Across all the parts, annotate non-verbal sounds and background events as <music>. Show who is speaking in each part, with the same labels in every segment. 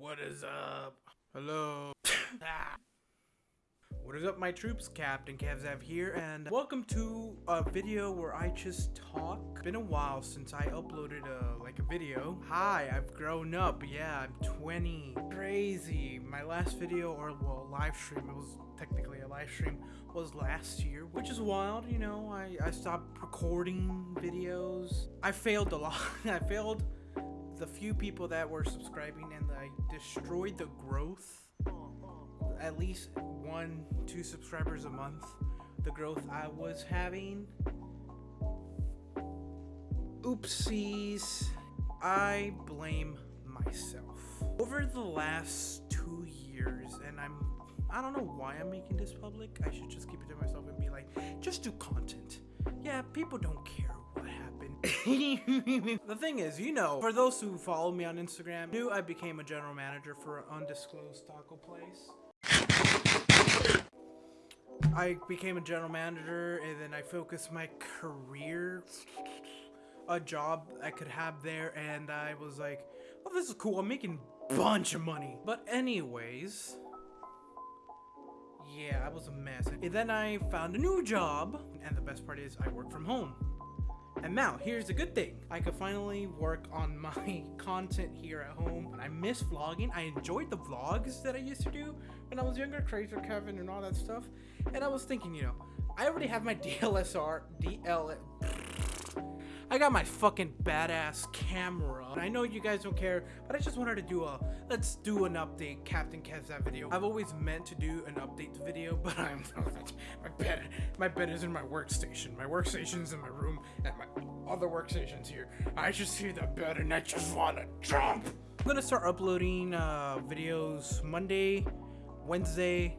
Speaker 1: What is up? Hello. <laughs> Ah. What is up, my troops? Captain Kevzav here, and welcome to a video where I just talk. Been a while since I uploaded a like a video. Hi, I've grown up. Yeah, I'm 20. Crazy. My last video, or well, live stream. It was technically a live stream. Was last year, which is wild. You know, I I stopped recording videos. I failed a lot. <laughs> I failed the few people that were subscribing, and I destroyed the growth at least one, two subscribers a month, the growth I was having. Oopsies. I blame myself. Over the last two years, and I'm I don't know why I'm making this public. I should just keep it to myself and be like, just do content. Yeah, people don't care. <laughs> the thing is, you know, for those who follow me on Instagram, knew I became a general manager for an undisclosed taco place. I became a general manager and then I focused my career a job I could have there and I was like, oh this is cool, I'm making bunch of money. But anyways, yeah, I was a mess. And then I found a new job and the best part is I work from home. And now, here's the good thing. I could finally work on my <laughs> content here at home. I miss vlogging. I enjoyed the vlogs that I used to do when I was younger, Crazy Kevin and all that stuff. And I was thinking, you know, I already have my <laughs> DLSR, DL, I got my fucking badass camera. I know you guys don't care, but I just wanted to do a, let's do an update Captain Kevzav video. I've always meant to do an update video, <laughs> but I'm, my bed, my bed is in my workstation. My workstation's in my room, and my other workstation's here. I just see the bed and I just want to jump. I'm gonna start uploading uh, videos Monday, Wednesday,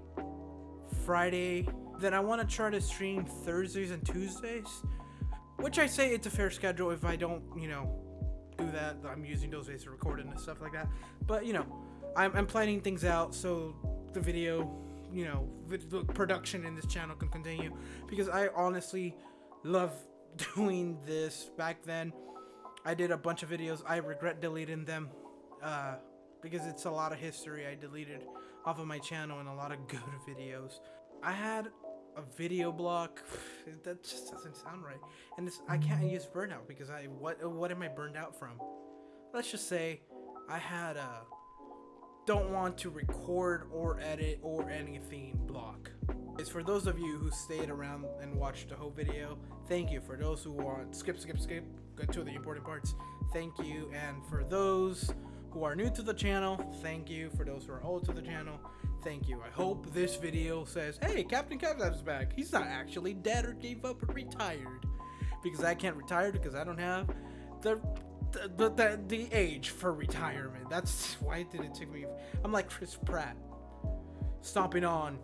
Speaker 1: Friday. Then I want to try to stream Thursdays and Tuesdays which I say it's a fair schedule if I don't, you know, do that. I'm using those days to record and stuff like that. But, you know, I'm, I'm planning things out so the video, you know, the production in this channel can continue. Because I honestly love <laughs> doing this back then. I did a bunch of videos. I regret deleting them. Uh, because it's a lot of history I deleted off of my channel and a lot of <laughs> good videos. I had a video block <sighs> that just doesn't sound right and this i can't use burnout because i what what am i burned out from let's just say i had a don't want to record or edit or anything block it's for those of you who stayed around and watched the whole video thank you for those who want skip skip skip get to the important parts thank you and for those who are new to the channel thank you for those who are old to the channel Thank you. I hope this video says, hey, Captain Kevzav's back. He's not actually dead or gave up or retired. Because I can't retire because I don't have the the, the, the age for retirement. That's <laughs> why it did it take me. I'm like Chris Pratt. Stomping on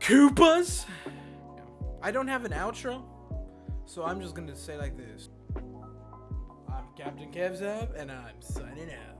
Speaker 1: Koopas. I don't have an outro. So I'm just to say like this. I'm Captain Kevzav, and I'm signing out.